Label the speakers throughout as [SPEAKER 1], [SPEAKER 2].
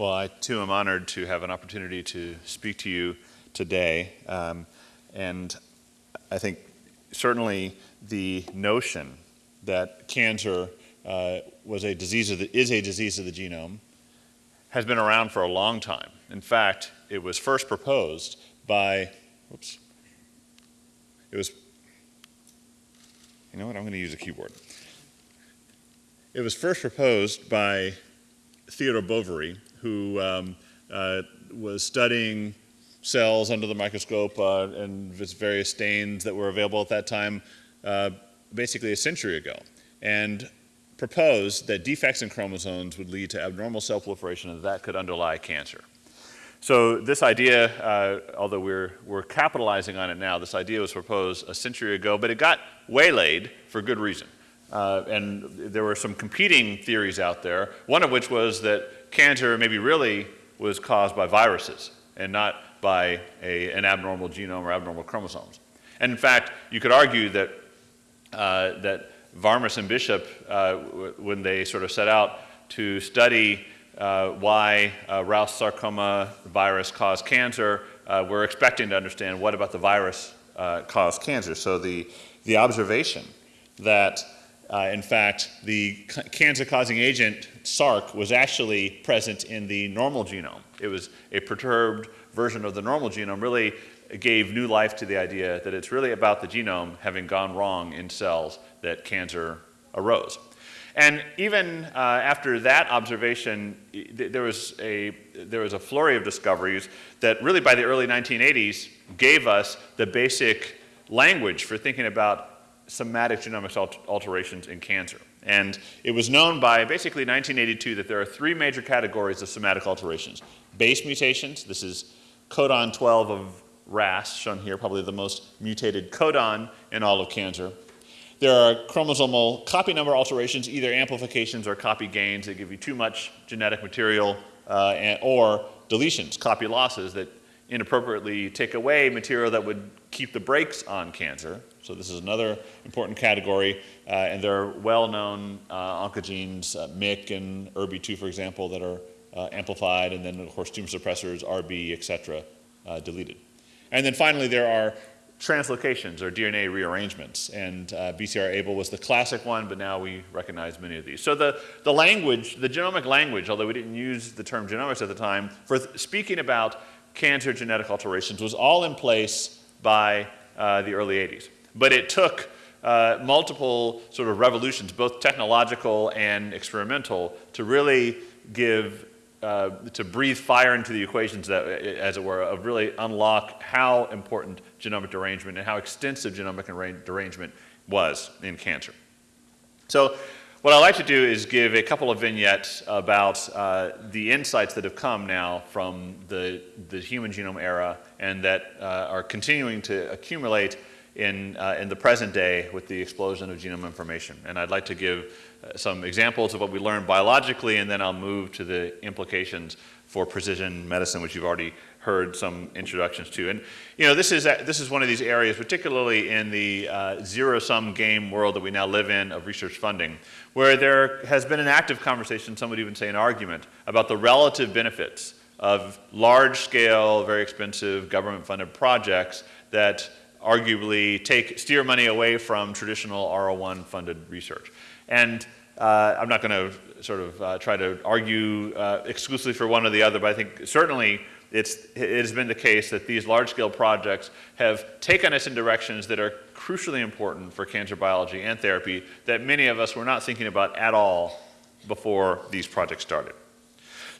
[SPEAKER 1] Well, I too am honored to have an opportunity to speak to you today. Um, and I think certainly the notion that cancer uh, was a disease of the, is a disease of the genome has been around for a long time. In fact, it was first proposed by, whoops, it was, you know what, I'm going to use a keyboard. It was first proposed by Theodore Boveri, who um, uh, was studying cells under the microscope uh, and various stains that were available at that time uh, basically a century ago, and proposed that defects in chromosomes would lead to abnormal cell proliferation and that could underlie cancer. So this idea, uh, although we're, we're capitalizing on it now, this idea was proposed a century ago, but it got waylaid for good reason. Uh, and there were some competing theories out there, one of which was that cancer maybe really was caused by viruses and not by a, an abnormal genome or abnormal chromosomes. And in fact, you could argue that, uh, that Varmus and Bishop, uh, when they sort of set out to study uh, why uh, Rous sarcoma virus caused cancer, uh, we're expecting to understand what about the virus uh, caused cancer. So the, the observation that uh, in fact the cancer-causing agent SRC was actually present in the normal genome. It was a perturbed version of the normal genome really gave new life to the idea that it's really about the genome having gone wrong in cells that cancer arose. And even uh, after that observation, th there, was a, there was a flurry of discoveries that really by the early 1980s gave us the basic language for thinking about somatic genomics alterations in cancer. And it was known by basically 1982 that there are three major categories of somatic alterations. Base mutations, this is codon 12 of RAS, shown here, probably the most mutated codon in all of cancer. There are chromosomal copy number alterations, either amplifications or copy gains that give you too much genetic material, uh, and, or deletions, copy losses that inappropriately take away material that would keep the brakes on cancer. So this is another important category, uh, and there are well-known uh, oncogenes, uh, MYC and ERBB2, for example, that are uh, amplified, and then of course tumor suppressors, RB, et cetera, uh, deleted. And then finally, there are translocations or DNA rearrangements. And uh, BCR-ABL was the classic one, but now we recognize many of these. So the, the language, the genomic language, although we didn't use the term genomics at the time, for speaking about cancer genetic alterations was all in place by uh, the early 80s. But it took uh, multiple sort of revolutions, both technological and experimental, to really give uh, to breathe fire into the equations that, as it were, of really unlock how important genomic derangement and how extensive genomic derangement was in cancer. So what I'd like to do is give a couple of vignettes about uh, the insights that have come now from the, the human genome era and that uh, are continuing to accumulate in, uh, in the present day with the explosion of genome information. And I'd like to give uh, some examples of what we learned biologically, and then I'll move to the implications for precision medicine, which you've already heard some introductions to. And you know, this is, this is one of these areas, particularly in the uh, zero-sum game world that we now live in of research funding, where there has been an active conversation, some would even say an argument, about the relative benefits of large-scale, very expensive government-funded projects that arguably take, steer money away from traditional R01 funded research. And uh, I'm not going to sort of uh, try to argue uh, exclusively for one or the other, but I think certainly it's, it has been the case that these large-scale projects have taken us in directions that are crucially important for cancer biology and therapy that many of us were not thinking about at all before these projects started.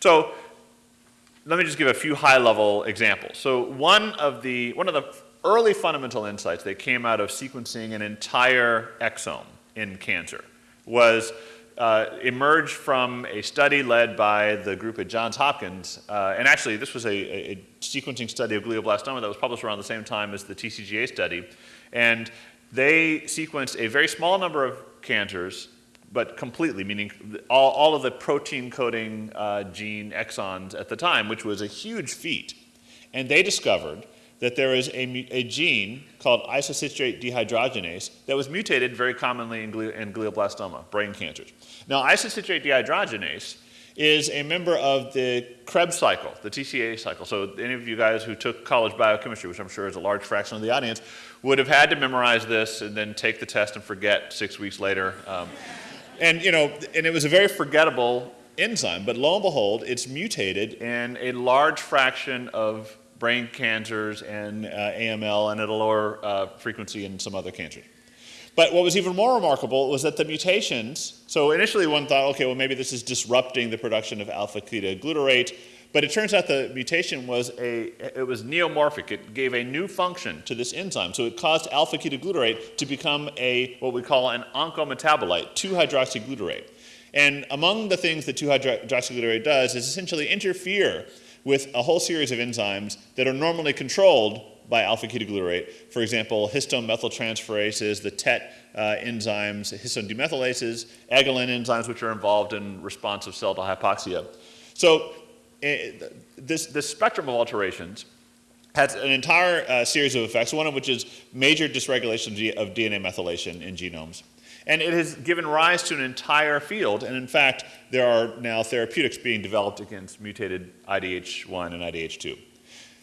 [SPEAKER 1] So let me just give a few high-level examples. So one of the, one of the early fundamental insights that came out of sequencing an entire exome in cancer was uh, emerged from a study led by the group at Johns Hopkins. Uh, and actually, this was a, a, sequencing study of glioblastoma that was published around the same time as the TCGA study. And they sequenced a very small number of cancers, but completely, meaning all, all of the protein coding uh, gene exons at the time, which was a huge feat. And they discovered that there is a, a gene called isocitrate dehydrogenase that was mutated very commonly in, in glioblastoma, brain cancers. Now, isocitrate dehydrogenase is a member of the Krebs cycle, the TCA cycle. So any of you guys who took college biochemistry, which I'm sure is a large fraction of the audience, would have had to memorize this and then take the test and forget six weeks later. Um, and, you know, and it was a very forgettable enzyme, but lo and behold, it's mutated in a large fraction of brain cancers and uh, AML and at a lower uh, frequency in some other cancers. But what was even more remarkable was that the mutations, so initially one thought, okay, well maybe this is disrupting the production of alpha-ketoglutarate, but it turns out the mutation was a, it was neomorphic. It gave a new function to this enzyme. So it caused alpha-ketoglutarate to become a, what we call an oncometabolite, 2-hydroxyglutarate. And among the things that 2-hydroxyglutarate does is essentially interfere with a whole series of enzymes that are normally controlled by alpha-ketoglutarate. For example, histone methyltransferases, the TET uh, enzymes, histone demethylases, EGLN enzymes, which are involved in responsive cell to hypoxia. So uh, this, this spectrum of alterations has an entire uh, series of effects, one of which is major dysregulation of DNA methylation in genomes. And it has given rise to an entire field, and in fact, there are now therapeutics being developed against mutated IDH1 and IDH2.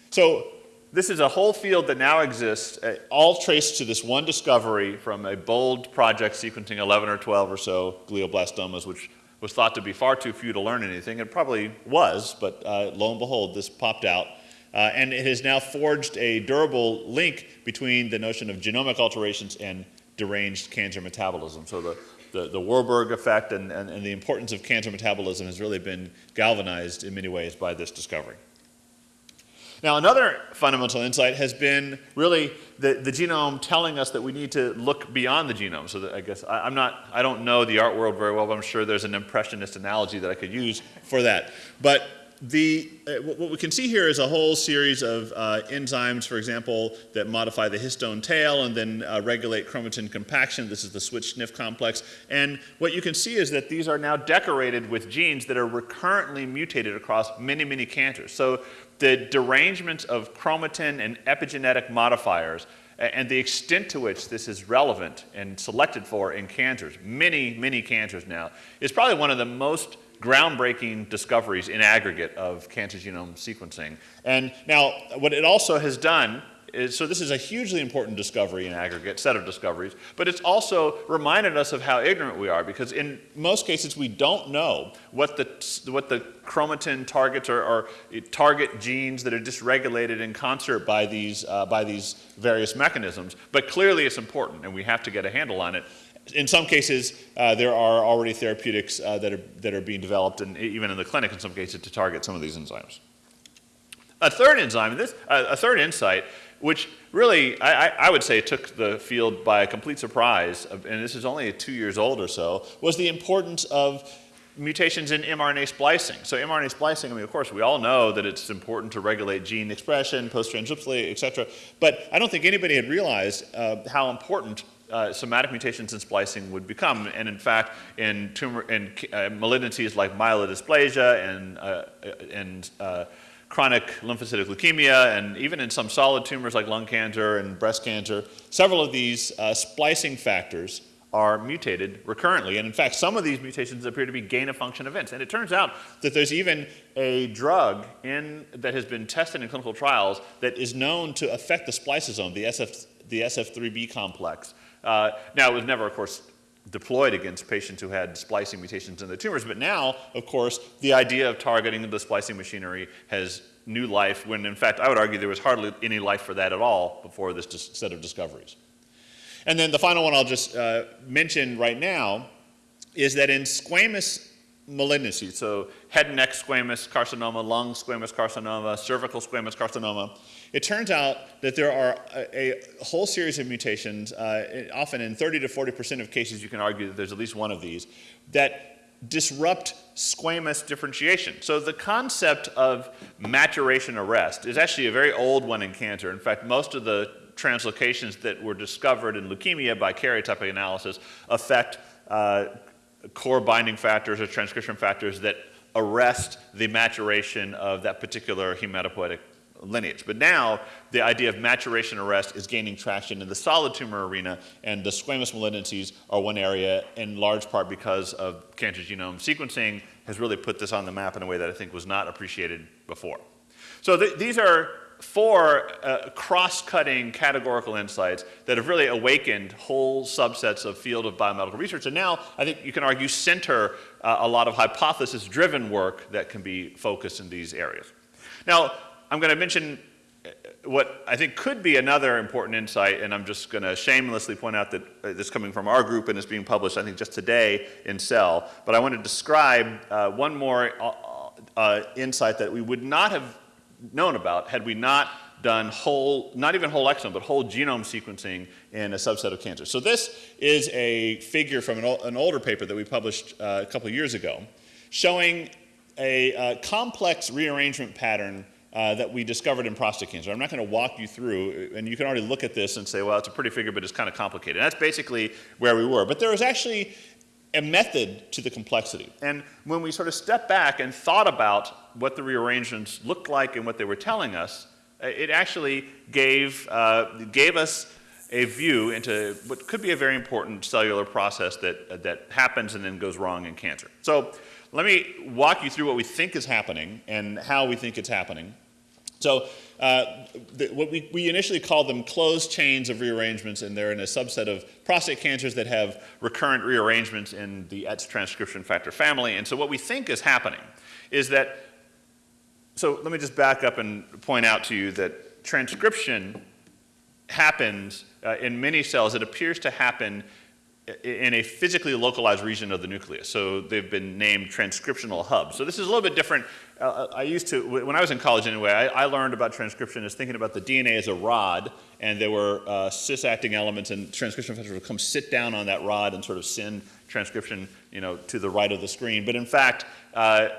[SPEAKER 1] So this is a whole field that now exists, uh, all traced to this one discovery from a bold project sequencing 11 or 12 or so glioblastomas, which was thought to be far too few to learn anything. It probably was, but uh, lo and behold, this popped out. Uh, and it has now forged a durable link between the notion of genomic alterations and deranged cancer metabolism. So the, the, the Warburg effect and, and, and the importance of cancer metabolism has really been galvanized in many ways by this discovery. Now, another fundamental insight has been really the, the genome telling us that we need to look beyond the genome. So I guess I, am not, I don't know the art world very well, but I'm sure there's an impressionist analogy that I could use for that. But the, uh, what we can see here is a whole series of uh, enzymes, for example, that modify the histone tail and then uh, regulate chromatin compaction. This is the SWI/SNF complex. And what you can see is that these are now decorated with genes that are recurrently mutated across many, many cancers. So the derangement of chromatin and epigenetic modifiers and the extent to which this is relevant and selected for in cancers, many, many cancers now, is probably one of the most groundbreaking discoveries in aggregate of cancer genome sequencing. And now, what it also has done is, so this is a hugely important discovery in aggregate, set of discoveries, but it's also reminded us of how ignorant we are because in most cases we don't know what the, what the chromatin targets are, target genes that are dysregulated in concert by these, uh, by these various mechanisms, but clearly it's important and we have to get a handle on it in some cases, uh, there are already therapeutics uh, that, are, that are being developed, and even in the clinic in some cases, to target some of these enzymes. A third enzyme, this, uh, a third insight, which really, I, I, would say, took the field by a complete surprise, and this is only two years old or so, was the importance of mutations in mRNA splicing. So mRNA splicing, I mean, of course, we all know that it's important to regulate gene expression, post-transcriptionally, et cetera, but I don't think anybody had realized uh, how important uh, somatic mutations in splicing would become. And in fact, in, tumor, in uh, malignancies like myelodysplasia and, uh, and uh, chronic lymphocytic leukemia, and even in some solid tumors like lung cancer and breast cancer, several of these uh, splicing factors are mutated recurrently. And in fact, some of these mutations appear to be gain-of-function events. And it turns out that there's even a drug in, that has been tested in clinical trials that is known to affect the spliceosome, the, SF, the SF3B complex. Uh, now, it was never, of course, deployed against patients who had splicing mutations in their tumors, but now, of course, the idea of targeting the splicing machinery has new life when, in fact, I would argue there was hardly any life for that at all before this set of discoveries. And then the final one I'll just uh, mention right now is that in squamous malignancy, so head and neck squamous carcinoma, lung squamous carcinoma, cervical squamous carcinoma, it turns out that there are a, a whole series of mutations, uh, often in 30 to 40% of cases you can argue that there's at least one of these, that disrupt squamous differentiation. So the concept of maturation arrest is actually a very old one in cancer. In fact, most of the translocations that were discovered in leukemia by karyotyping analysis affect uh, core binding factors or transcription factors that arrest the maturation of that particular hematopoietic lineage. But now the idea of maturation arrest is gaining traction in the solid tumor arena, and the squamous malignancies are one area in large part because of cancer genome sequencing has really put this on the map in a way that I think was not appreciated before. So th these are four uh, cross-cutting categorical insights that have really awakened whole subsets of field of biomedical research. And now I think you can argue center uh, a lot of hypothesis-driven work that can be focused in these areas. Now, I'm going to mention uh, what I think could be another important insight, and I'm just going to shamelessly point out that uh, this is coming from our group and is being published, I think, just today in Cell. But I want to describe uh, one more uh, uh, insight that we would not have known about had we not done whole, not even whole exome, but whole genome sequencing in a subset of cancers. So this is a figure from an, an older paper that we published a couple years ago showing a complex rearrangement pattern uh, that we discovered in prostate cancer. I'm not going to walk you through, and you can already look at this and say, well, it's a pretty figure, but it's kind of complicated. And that's basically where we were. But there was actually a method to the complexity. And when we sort of stepped back and thought about what the rearrangements looked like and what they were telling us, uh, it actually gave, uh, gave us a view into what could be a very important cellular process that, uh, that happens and then goes wrong in cancer. So let me walk you through what we think is happening and how we think it's happening. So uh, the, what we, we initially called them closed chains of rearrangements, and they're in a subset of prostate cancers that have recurrent rearrangements in the ETS transcription factor family. And so what we think is happening is that, so let me just back up and point out to you that transcription happens uh, in many cells. It appears to happen in a physically localized region of the nucleus. So they've been named transcriptional hubs. So this is a little bit different. Uh, I used to, when I was in college anyway, I, I, learned about transcription as thinking about the DNA as a rod, and there were uh, cis-acting elements, and transcription factors would come sit down on that rod and sort of send transcription, you know, to the right of the screen. But in fact, uh,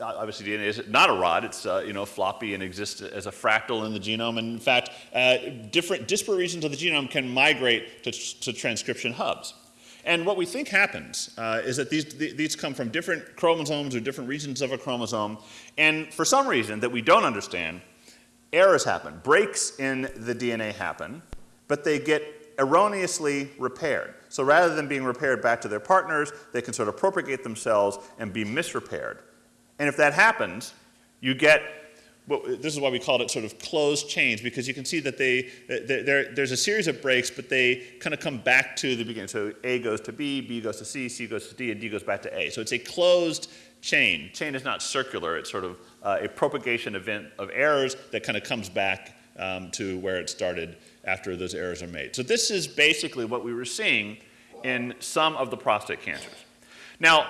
[SPEAKER 1] obviously DNA is not a rod, it's, uh, you know, floppy and exists as a fractal in the genome. And in fact, uh, different disparate regions of the genome can migrate to, to transcription hubs. And what we think happens uh, is that these, these come from different chromosomes or different regions of a chromosome, and for some reason that we don't understand, errors happen. Breaks in the DNA happen, but they get erroneously repaired. So rather than being repaired back to their partners, they can sort of propagate themselves and be misrepaired. And if that happens, you get well, this is why we called it sort of closed chains because you can see that they, there's a series of breaks, but they kind of come back to the beginning. So A goes to B, B goes to C, C goes to D, and D goes back to A. So it's a closed chain. Chain is not circular. It's sort of uh, a propagation event of errors that kind of comes back um, to where it started after those errors are made. So this is basically what we were seeing in some of the prostate cancers. Now,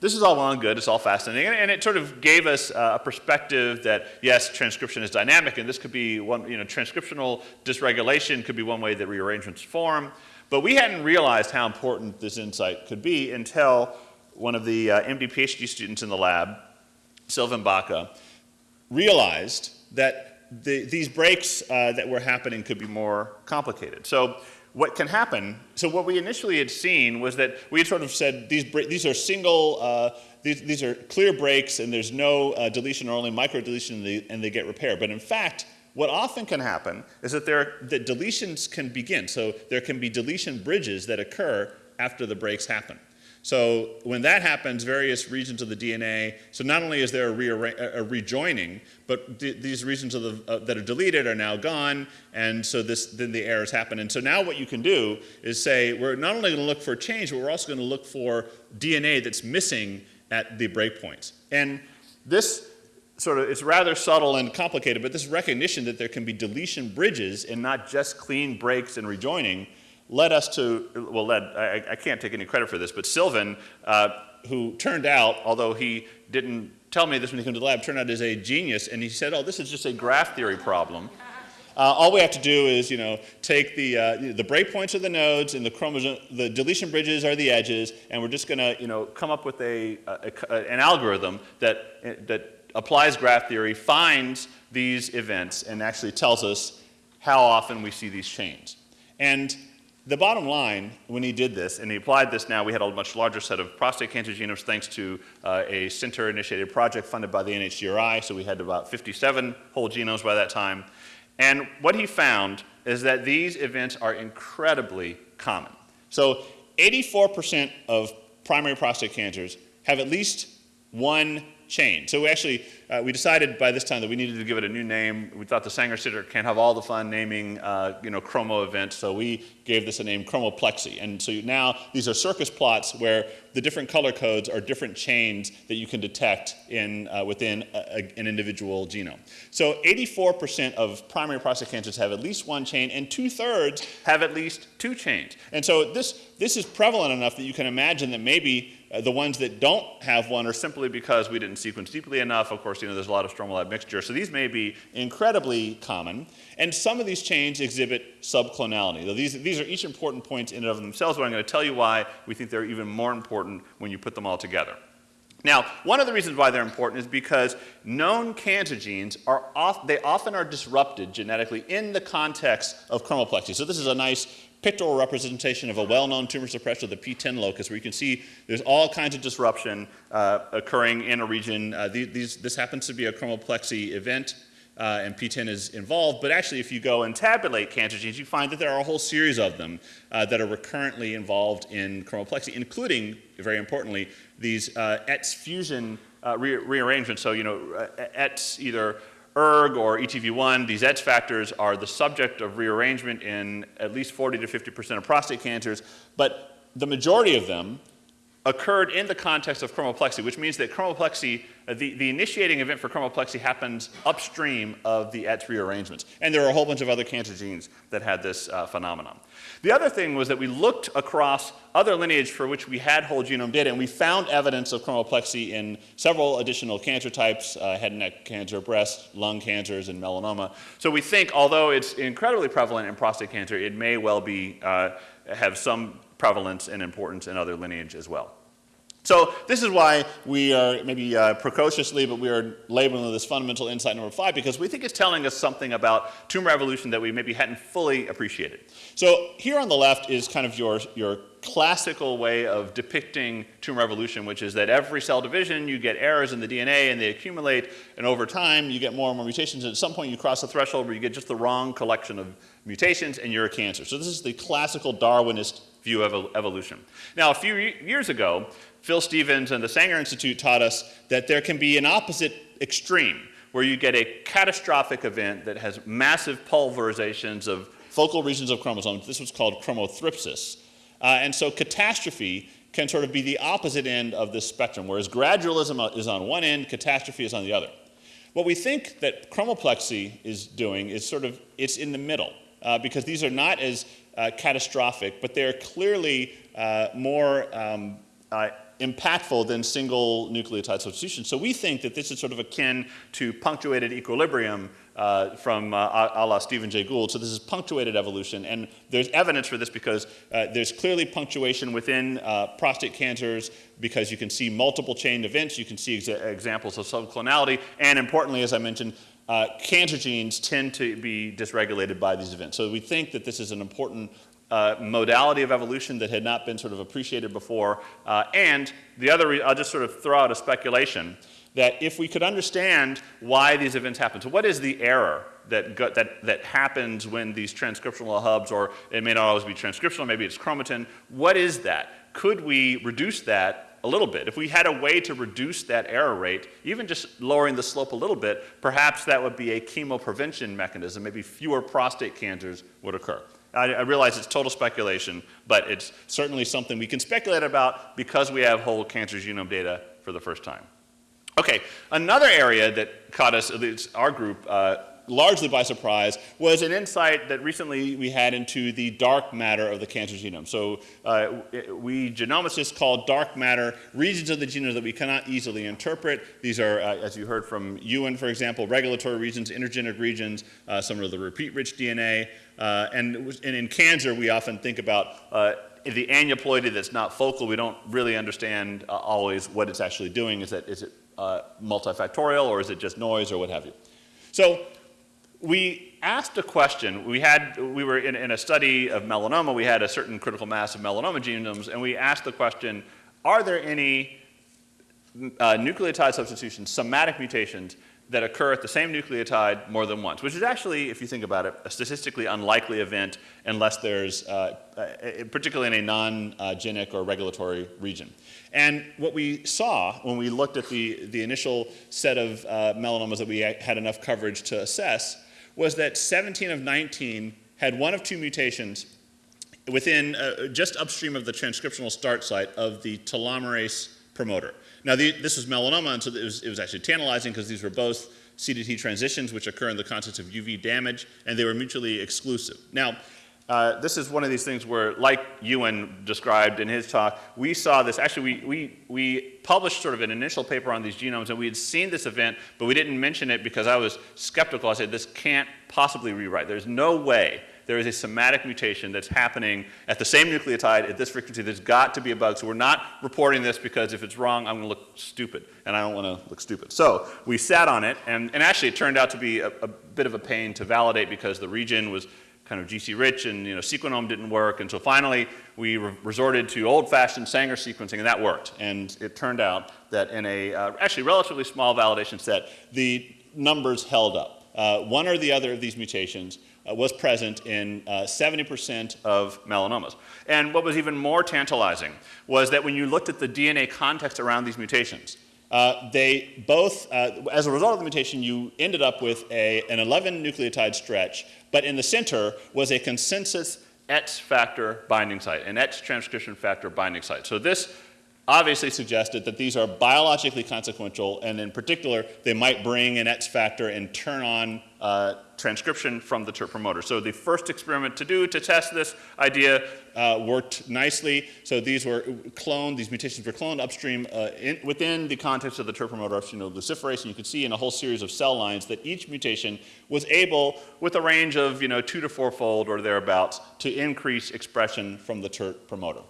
[SPEAKER 1] this is all well and good, it's all fascinating, and it sort of gave us uh, a perspective that, yes, transcription is dynamic, and this could be one, you know, transcriptional dysregulation could be one way that rearrangements form, but we hadn't realized how important this insight could be until one of the uh, MD PhD students in the lab, Sylvan Baca, realized that the, these breaks uh, that were happening could be more complicated. So what can happen, so what we initially had seen was that we had sort of said these, these are single, uh, these, these are clear breaks and there's no uh, deletion or only micro deletion and they, and they get repaired. But in fact, what often can happen is that, there, that deletions can begin. So there can be deletion bridges that occur after the breaks happen. So when that happens, various regions of the DNA, so not only is there a, a rejoining, but th these regions the, uh, that are deleted are now gone, and so this, then the errors happen. And so now what you can do is say, we're not only going to look for change, but we're also going to look for DNA that's missing at the breakpoints. And this sort of, it's rather subtle and complicated, but this recognition that there can be deletion bridges and not just clean breaks and rejoining led us to, well, led, I, I can't take any credit for this, but Sylvan, uh, who turned out, although he didn't tell me this when he came to the lab, turned out as a genius, and he said, oh, this is just a graph theory problem. Uh, all we have to do is, you know, take the, uh, the breakpoints are the nodes and the chromosome, the deletion bridges are the edges, and we're just going to, you know, come up with a, a, a, an algorithm that, that applies graph theory, finds these events, and actually tells us how often we see these chains. And the bottom line, when he did this, and he applied this now, we had a much larger set of prostate cancer genomes thanks to uh, a center-initiated project funded by the NHGRI, so we had about 57 whole genomes by that time. And what he found is that these events are incredibly common. So 84% of primary prostate cancers have at least one chain. So we actually, uh, we decided by this time that we needed to give it a new name. We thought the Sanger Center can't have all the fun naming, uh, you know, chromo events, so we gave this a name chromoplexy. And so now these are Circos plots where the different color codes are different chains that you can detect in, uh, within a, a, an individual genome. So 84% of primary prostate cancers have at least one chain, and two-thirds have at least two chains. And so this, this is prevalent enough that you can imagine that maybe uh, the ones that don't have one are simply because we didn't sequence deeply enough. Of course, you know, there's a lot of stromal lab mixture. So these may be incredibly common. And some of these chains exhibit subclonality. Though these, these are each important points in and of themselves, but I'm going to tell you why we think they're even more important when you put them all together. Now, one of the reasons why they're important is because known cancer genes are off, they often are disrupted genetically in the context of chromoplexy. So this is a nice pictorial representation of a well-known tumor suppressor, the PTEN locus, where you can see there's all kinds of disruption uh, occurring in a region. Uh, these, this happens to be a chromoplexy event. Uh, and PTEN is involved, but actually if you go and tabulate cancer genes, you find that there are a whole series of them uh, that are recurrently involved in chromoplexy, including, very importantly, these uh, ETS fusion uh, re rearrangements. So, you know, uh, ETS either ERG or ETV1, these ETS factors are the subject of rearrangement in at least 40 to 50% of prostate cancers, but the majority of them occurred in the context of chromoplexy, which means that chromoplexy, the, the initiating event for chromoplexy happens upstream of the ETS rearrangements. And there are a whole bunch of other cancer genes that had this uh, phenomenon. The other thing was that we looked across other lineage for which we had whole genome data, and we found evidence of chromoplexy in several additional cancer types, uh, head and neck cancer, breast, lung cancers, and melanoma. So we think, although it's incredibly prevalent in prostate cancer, it may well be, uh, have some prevalence and importance in other lineage as well. So this is why we are maybe uh, precociously, but we are labeling this fundamental insight number five because we think it's telling us something about tumor evolution that we maybe hadn't fully appreciated. So here on the left is kind of your, your classical way of depicting tumor evolution, which is that every cell division you get errors in the DNA and they accumulate, and over time you get more and more mutations, and at some point you cross a threshold where you get just the wrong collection of mutations and you're a cancer. So this is the classical Darwinist view of evolution. Now, a few years ago, Phil Stephens and the Sanger Institute taught us that there can be an opposite extreme where you get a catastrophic event that has massive pulverizations of focal regions of chromosomes. This was called chromothripsis. Uh, and so catastrophe can sort of be the opposite end of this spectrum, whereas gradualism is on one end, catastrophe is on the other. What we think that chromoplexy is doing is sort of, it's in the middle, uh, because these are not as uh, catastrophic, but they're clearly uh, more um, uh, impactful than single nucleotide substitution. So we think that this is sort of akin to punctuated equilibrium uh, from uh, a la Stephen Jay Gould. So this is punctuated evolution. And there's evidence for this because uh, there's clearly punctuation within uh, prostate cancers because you can see multiple chain events. You can see exa examples of subclonality. And importantly, as I mentioned, uh, cancer genes tend to be dysregulated by these events. So we think that this is an important uh, modality of evolution that had not been sort of appreciated before. Uh, and the other, I'll just sort of throw out a speculation that if we could understand why these events happen, so what is the error that, that, that happens when these transcriptional hubs, or it may not always be transcriptional, maybe it's chromatin, what is that? Could we reduce that a little bit. If we had a way to reduce that error rate, even just lowering the slope a little bit, perhaps that would be a chemoprevention mechanism. Maybe fewer prostate cancers would occur. I, I, realize it's total speculation, but it's certainly something we can speculate about because we have whole cancer genome data for the first time. Okay, another area that caught us, at least our group, uh, largely by surprise, was an insight that recently we had into the dark matter of the cancer genome. So uh, we genomicists call dark matter regions of the genome that we cannot easily interpret. These are, uh, as you heard from Ewan, for example, regulatory regions, intergenic regions, uh, some of the repeat-rich DNA. Uh, and, and, in cancer, we often think about uh, the aneuploidy that's not focal. We don't really understand uh, always what it's actually doing. Is, that, is it multifactorial or is it just noise or what have you? So we asked a question. We had, we were in, in, a study of melanoma. We had a certain critical mass of melanoma genomes, and we asked the question, are there any uh, nucleotide substitutions, somatic mutations, that occur at the same nucleotide more than once, which is actually, if you think about it, a statistically unlikely event unless there's, uh, uh, particularly in a non-genic or regulatory region. And what we saw when we looked at the, the initial set of uh, melanomas that we had enough coverage to assess was that 17 of 19 had one of two mutations within, uh, just upstream of the transcriptional start site of the telomerase promoter. Now, the, this was melanoma, and so it was, it was actually tantalizing because these were both CDT transitions, which occur in the context of UV damage, and they were mutually exclusive. Now, uh, this is one of these things where, like Ewan described in his talk, we saw this, actually we, we, we published sort of an initial paper on these genomes and we had seen this event, but we didn't mention it because I was skeptical. I said, this can't possibly rewrite. There's no way there is a somatic mutation that's happening at the same nucleotide at this frequency. There's got to be a bug. So we're not reporting this because if it's wrong, I'm going to look stupid, and I don't want to look stupid. So we sat on it, and, and actually it turned out to be a, a bit of a pain to validate because the region was kind of GC rich and you know Sequenom didn't work and so finally we re resorted to old-fashioned Sanger sequencing and that worked and it turned out that in a uh, actually relatively small validation set the numbers held up. Uh, one or the other of these mutations uh, was present in 70% uh, of melanomas. And what was even more tantalizing was that when you looked at the DNA context around these mutations, uh, they both, as a result of the mutation, you ended up with a, an 11 nucleotide stretch, but in the center was a consensus ETS factor binding site, an ETS transcription factor binding site. So this obviously suggested that these are biologically consequential, and in particular, they might bring an ETS factor and turn on uh, transcription from the TERT promoter. So the first experiment to do to test this idea uh, worked nicely. So these were cloned, these mutations were cloned upstream uh, in, within the context of the TERT promoter upstream luciferase, and you can see in a whole series of cell lines that each mutation was able, with a range of you know, two to fourfold or thereabouts, to increase expression from the TERT promoter.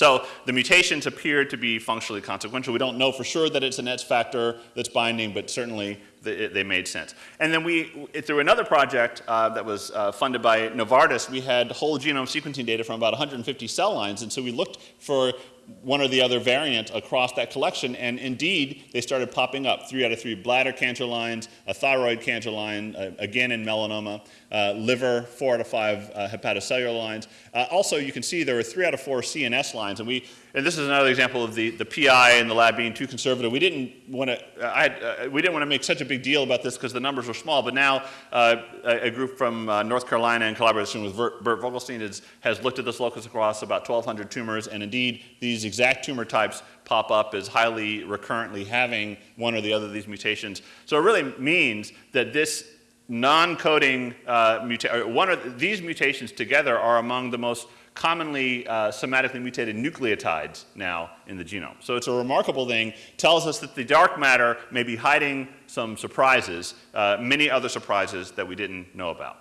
[SPEAKER 1] So the mutations appear to be functionally consequential. We don't know for sure that it's an ETS factor that's binding, but certainly they made sense. And then we, through another project uh, that was uh, funded by Novartis, we had whole genome sequencing data from about 150 cell lines. And so we looked for one or the other variant across that collection, and indeed, they started popping up. Three out of three bladder cancer lines, a thyroid cancer line, uh, again in melanoma, uh, liver, four out of five uh, hepatocellular lines. Uh, also, you can see there were three out of four CNS lines, and we, and this is another example of the, the PI in the lab being too conservative. We didn't want to, uh, uh, we didn't want to make such a big deal about this because the numbers were small, but now a, a, group from North Carolina in collaboration with Bert, Vogelstein has looked at this locus across about 1,200 tumors, and indeed, these exact tumor types pop up as highly recurrently having one or the other of these mutations. So it really means that this non-coding uh, mutation, one of these mutations together are among the most commonly uh, somatically mutated nucleotides now in the genome. So it's a remarkable thing, tells us that the dark matter may be hiding some surprises, uh, many other surprises that we didn't know about.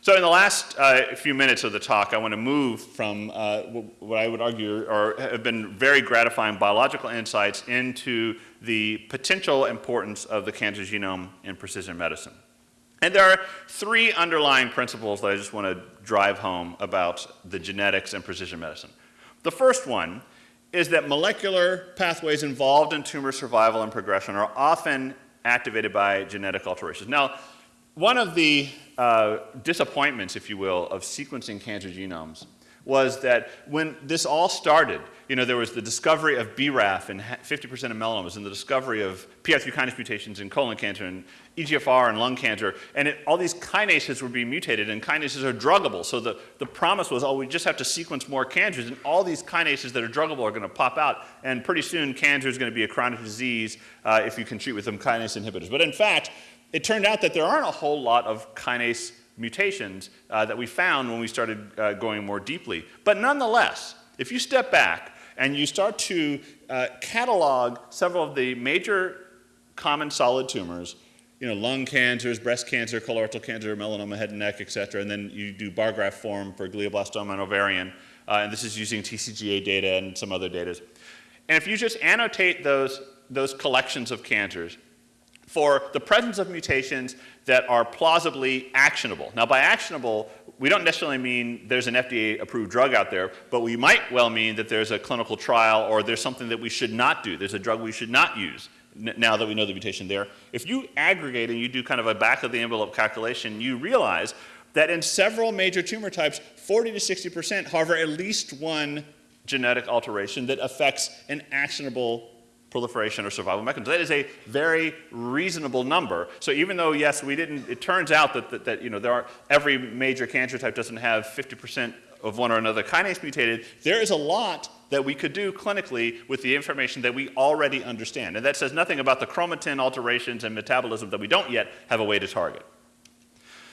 [SPEAKER 1] So in the last uh, few minutes of the talk, I want to move from uh, what I would argue are, have been very gratifying biological insights into the potential importance of the cancer genome in precision medicine. And there are three underlying principles that I just want to drive home about the genetics and precision medicine. The first one is that molecular pathways involved in tumor survival and progression are often activated by genetic alterations. Now, one of the uh, disappointments, if you will, of sequencing cancer genomes was that when this all started, you know, there was the discovery of BRAF in 50% of melanomas and the discovery of PI3 kinase mutations in colon cancer and EGFR and lung cancer, and it, all these kinases were being mutated, and kinases are druggable. So the, the promise was, oh, we just have to sequence more cancers, and all these kinases that are druggable are going to pop out, and pretty soon cancer is going to be a chronic disease uh, if you can treat with them kinase inhibitors. But in fact, it turned out that there aren't a whole lot of kinase mutations uh, that we found when we started uh, going more deeply. But nonetheless, if you step back and you start to uh, catalog several of the major common solid tumors, you know, lung cancers, breast cancer, colorectal cancer, melanoma, head and neck, et cetera, and then you do bar graph form for glioblastoma and ovarian, uh, and this is using TCGA data and some other data. And if you just annotate those, those collections of cancers, for the presence of mutations that are plausibly actionable. Now, by actionable, we don't necessarily mean there's an FDA approved drug out there, but we might well mean that there's a clinical trial or there's something that we should not do. There's a drug we should not use now that we know the mutation there. If you aggregate and you do kind of a back of the envelope calculation, you realize that in several major tumor types, 40 to 60% harbor at least one genetic alteration that affects an actionable proliferation or survival mechanism. That is a very reasonable number. So even though, yes, we didn't, it turns out that, that, that you know, there are, every major cancer type doesn't have 50% of one or another kinase mutated, there is a lot that we could do clinically with the information that we already understand. And that says nothing about the chromatin alterations and metabolism that we don't yet have a way to target.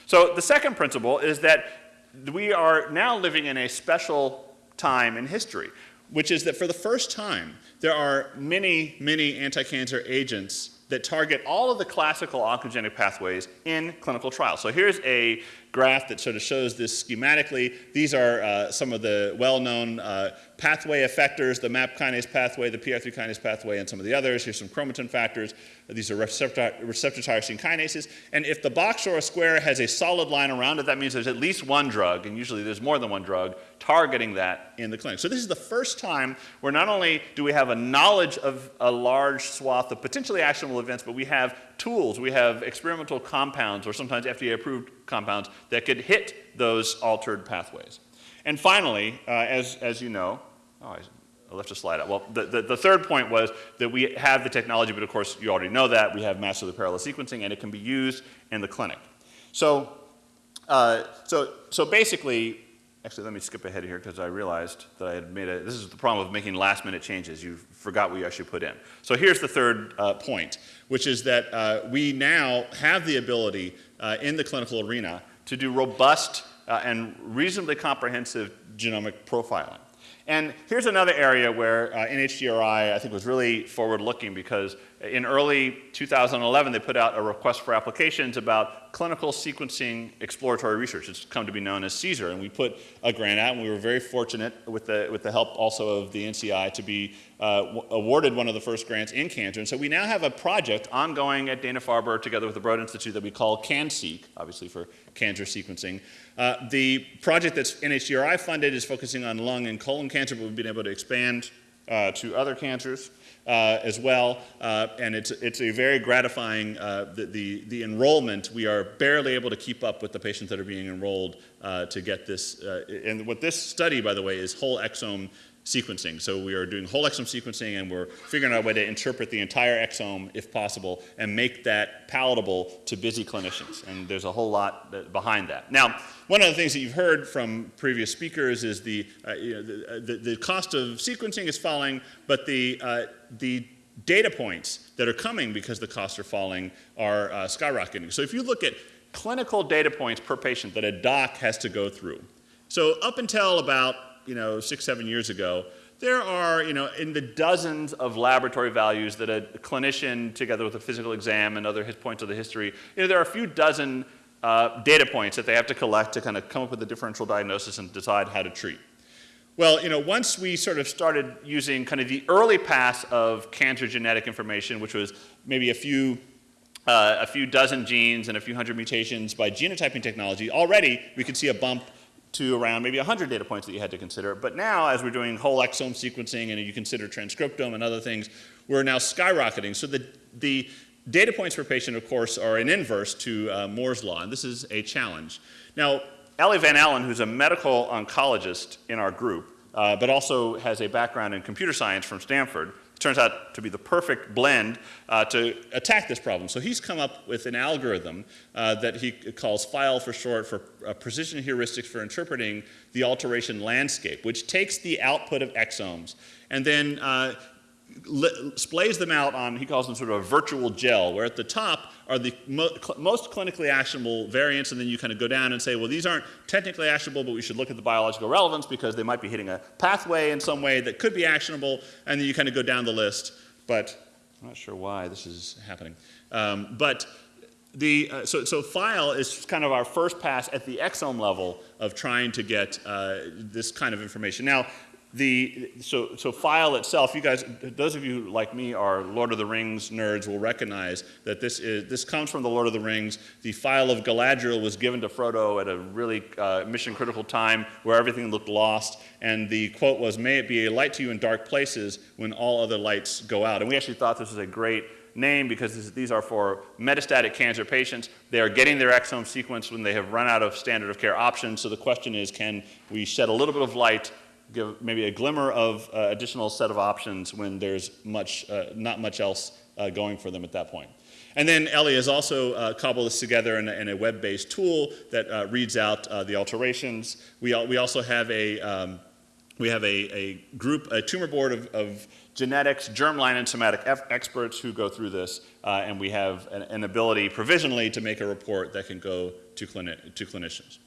[SPEAKER 1] So the second principle is that we are now living in a special time in history, which is that for the first time, there are many, many anti-cancer agents that target all of the classical oncogenic pathways in clinical trials. So here's a graph that sort of shows this schematically. These are uh, some of the well-known uh, pathway effectors, the MAP kinase pathway, the PI3 kinase pathway, and some of the others. Here's some chromatin factors. These are receptor, receptor tyrosine kinases. And if the box or a square has a solid line around it, that means there's at least one drug, and usually there's more than one drug, targeting that in the clinic. So this is the first time where not only do we have a knowledge of a large swath of potentially actionable events, but we have tools, we have experimental compounds, or sometimes FDA-approved compounds, that could hit those altered pathways. And finally, uh, as, as you know, oh, I left a slide out. Well, the, the, the, third point was that we have the technology, but of course you already know that. We have massively parallel sequencing, and it can be used in the clinic. So, uh, so, so basically, actually let me skip ahead here because I realized that I had made a, this is the problem of making last minute changes. You forgot what you actually put in. So here's the third uh, point, which is that uh, we now have the ability uh, in the clinical arena to do robust uh, and reasonably comprehensive genomic profiling. And here's another area where uh, NHGRI, I think, was really forward-looking because in early 2011, they put out a request for applications about clinical sequencing exploratory research. It's come to be known as CSER, and we put a grant out, and we were very fortunate with the, with the help also of the NCI to be uh, awarded one of the first grants in cancer. And so we now have a project ongoing at Dana-Farber together with the Broad Institute that we call CanSeq, obviously for cancer sequencing. Uh, the project that's NHGRI funded is focusing on lung and colon cancer, but we've been able to expand uh, to other cancers uh, as well. Uh, and it's, it's a very gratifying, uh, the, the, the, enrollment, we are barely able to keep up with the patients that are being enrolled uh, to get this. and what this study, by the way, is whole exome sequencing. So we are doing whole exome sequencing and we're figuring out a way to interpret the entire exome if possible and make that palatable to busy clinicians. And there's a whole lot behind that. Now, one of the things that you've heard from previous speakers is the, uh, you know, the, uh, the, the, cost of sequencing is falling, but the, uh, the data points that are coming because the costs are falling are uh, skyrocketing. So if you look at clinical data points per patient that a doc has to go through, so up until about you know, six, seven years ago, there are, you know, in the dozens of laboratory values that a clinician, together with a physical exam and other his points of the history, you know, there are a few dozen uh, data points that they have to collect to kind of come up with a differential diagnosis and decide how to treat. Well, you know, once we sort of started using kind of the early pass of cancer genetic information, which was maybe a few uh, a few dozen genes and a few hundred mutations by genotyping technology, already we could see a bump to around maybe 100 data points that you had to consider. But now, as we're doing whole exome sequencing and you consider transcriptome and other things, we're now skyrocketing. So the, the data points per patient, of course, are an inverse to uh, Moore's law, and this is a challenge. Now, Eli Van Allen, who's a medical oncologist in our group, uh, but also has a background in computer science from Stanford, turns out to be the perfect blend uh, to attack this problem. So he's come up with an algorithm uh, that he calls PHIAL for short for uh, precision heuristics for interpreting the alteration landscape, which takes the output of exomes and then uh, splays them out on, he calls them sort of a virtual gel, where at the top are the mo cl most clinically actionable variants, and then you kind of go down and say, well, these aren't technically actionable, but we should look at the biological relevance because they might be hitting a pathway in some way that could be actionable, and then you kind of go down the list, but I'm not sure why this is happening. Um, but the, uh, so, so PHIAL is kind of our first pass at the exome level of trying to get uh, this kind of information. Now, the, so, so PHIAL itself, you guys, those of you like me are Lord of the Rings nerds will recognize that this is, this comes from the Lord of the Rings. The phial of Galadriel was given to Frodo at a really uh, mission critical time where everything looked lost. And the quote was, may it be a light to you in dark places when all other lights go out. And we actually thought this was a great name because this, these are for metastatic cancer patients. They are getting their exome sequenced when they have run out of standard of care options. So the question is, can we shed a little bit of light give maybe a glimmer of uh, additional set of options when there's much, uh, not much else uh, going for them at that point. And then Eli has also uh, cobbled this together in a, in a web-based tool that uh, reads out uh, the alterations. We, al we also have a, um, we have a, a, group, a tumor board of, of genetics, germline, and somatic experts who go through this, and we have an, an, ability provisionally to make a report that can go to, clini to clinicians.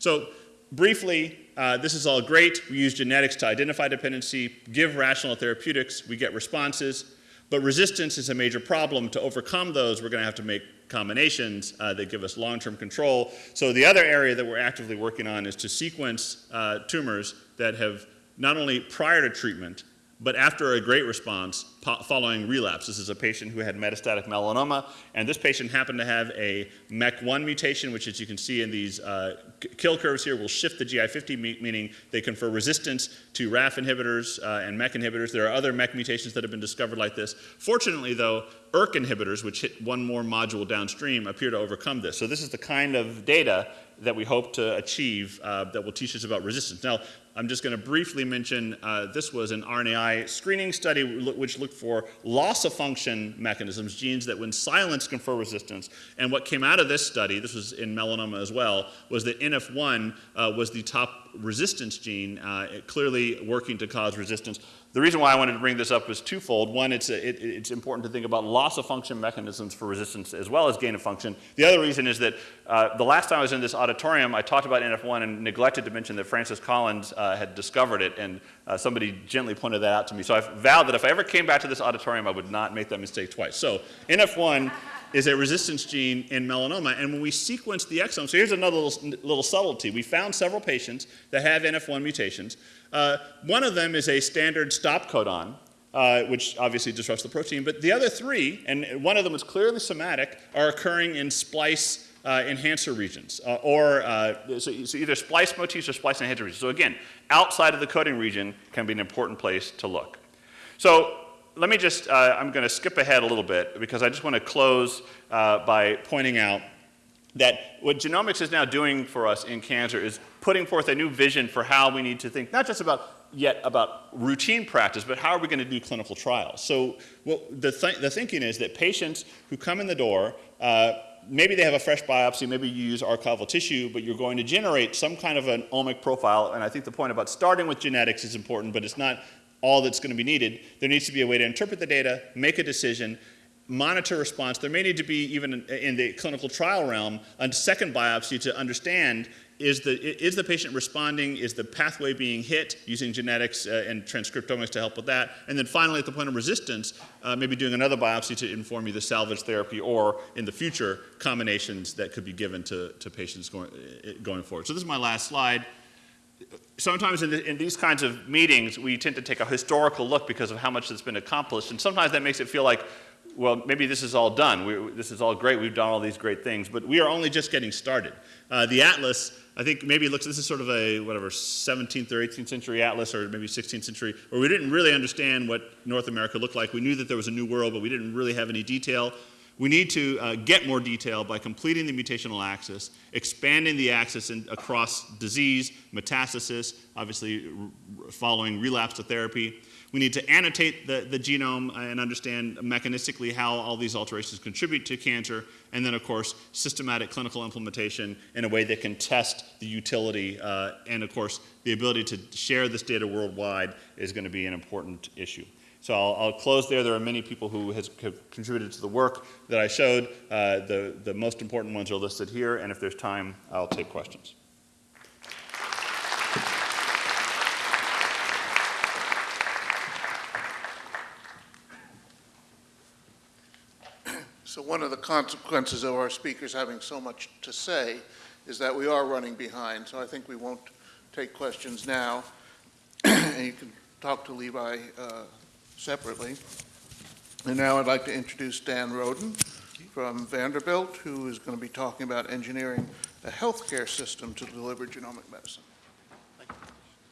[SPEAKER 1] So briefly, uh, this is all great. We use genetics to identify dependency, give rational therapeutics, we get responses, but resistance is a major problem. To overcome those, we're going to have to make combinations uh, that give us long-term control. So the other area that we're actively working on is to sequence uh, tumors that have not only prior to treatment, but after a great response following relapse. This is a patient who had metastatic melanoma, and this patient happened to have a MEK1 mutation, which as you can see in these uh, kill curves here will shift the GI50, meaning they confer resistance to RAF inhibitors uh, and MEK inhibitors. There are other MEK mutations that have been discovered like this. Fortunately, though, ERK inhibitors, which hit one more module downstream, appear to overcome this. So this is the kind of data that we hope to achieve uh, that will teach us about resistance. Now, I'm just going to briefly mention uh, this was an RNAi screening study which looked for loss of function mechanisms, genes that when silenced confer resistance. And what came out of this study, this was in melanoma as well, was that NF1 uh, was the top resistance gene, uh, clearly working to cause resistance. The reason why I wanted to bring this up is twofold. One, it's, a, it, it's important to think about loss of function mechanisms for resistance as well as gain of function. The other reason is that uh, the last time I was in this auditorium, I talked about NF1 and neglected to mention that Francis Collins uh, had discovered it, and uh, somebody gently pointed that out to me. So I vowed that if I ever came back to this auditorium, I would not make that mistake twice. So NF1 is a resistance gene in melanoma. And when we sequence the exome, so here's another little, little subtlety. We found several patients that have NF1 mutations. Uh, one of them is a standard stop codon, uh, which obviously disrupts the protein. But the other three, and one of them is clearly somatic, are occurring in splice uh, enhancer regions, uh, or uh, so, so, either splice motifs or splice enhancer regions. So again, outside of the coding region can be an important place to look. So let me just, uh, I'm going to skip ahead a little bit because I just want to close uh, by pointing out that what genomics is now doing for us in cancer is putting forth a new vision for how we need to think, not just about yet about routine practice, but how are we going to do clinical trials? So well, the, th the thinking is that patients who come in the door, uh, maybe they have a fresh biopsy, maybe you use archival tissue, but you're going to generate some kind of an omic profile, and I think the point about starting with genetics is important, but it's not all that's going to be needed. There needs to be a way to interpret the data, make a decision, monitor response. There may need to be, even in, the clinical trial realm, a second biopsy to understand is the, is the patient responding? Is the pathway being hit using genetics uh, and transcriptomics to help with that? And then finally, at the point of resistance, uh, maybe doing another biopsy to inform either salvage therapy or, in the future, combinations that could be given to, to patients going, uh, going forward. So this is my last slide sometimes in, the, in, these kinds of meetings, we tend to take a historical look because of how much that's been accomplished. And sometimes that makes it feel like, well, maybe this is all done. We, this is all great. We've done all these great things. But we are only just getting started. Uh, the Atlas, I think maybe looks, this is sort of a, whatever, 17th or 18th century Atlas, or maybe 16th century, where we didn't really understand what North America looked like. We knew that there was a new world, but we didn't really have any detail. We need to uh, get more detail by completing the mutational axis, expanding the axis in, across disease, metastasis, obviously following relapse to therapy. We need to annotate the, the genome and understand mechanistically how all these alterations contribute to cancer, and then, of course, systematic clinical implementation in a way that can test the utility, uh, and, of course, the ability to share this data worldwide is going to be an important issue. So I'll, I'll, close there. There are many people who has, have contributed to the work that I showed. Uh, the, the most important ones are listed here, and if there's time, I'll take questions.
[SPEAKER 2] So one of the consequences of our speakers having so much to say is that we are running behind. So I think we won't take questions now. and you can talk to Levi uh, separately. And now I'd like to introduce Dan Roden from Vanderbilt, who is going to be talking about engineering a healthcare system to deliver genomic medicine.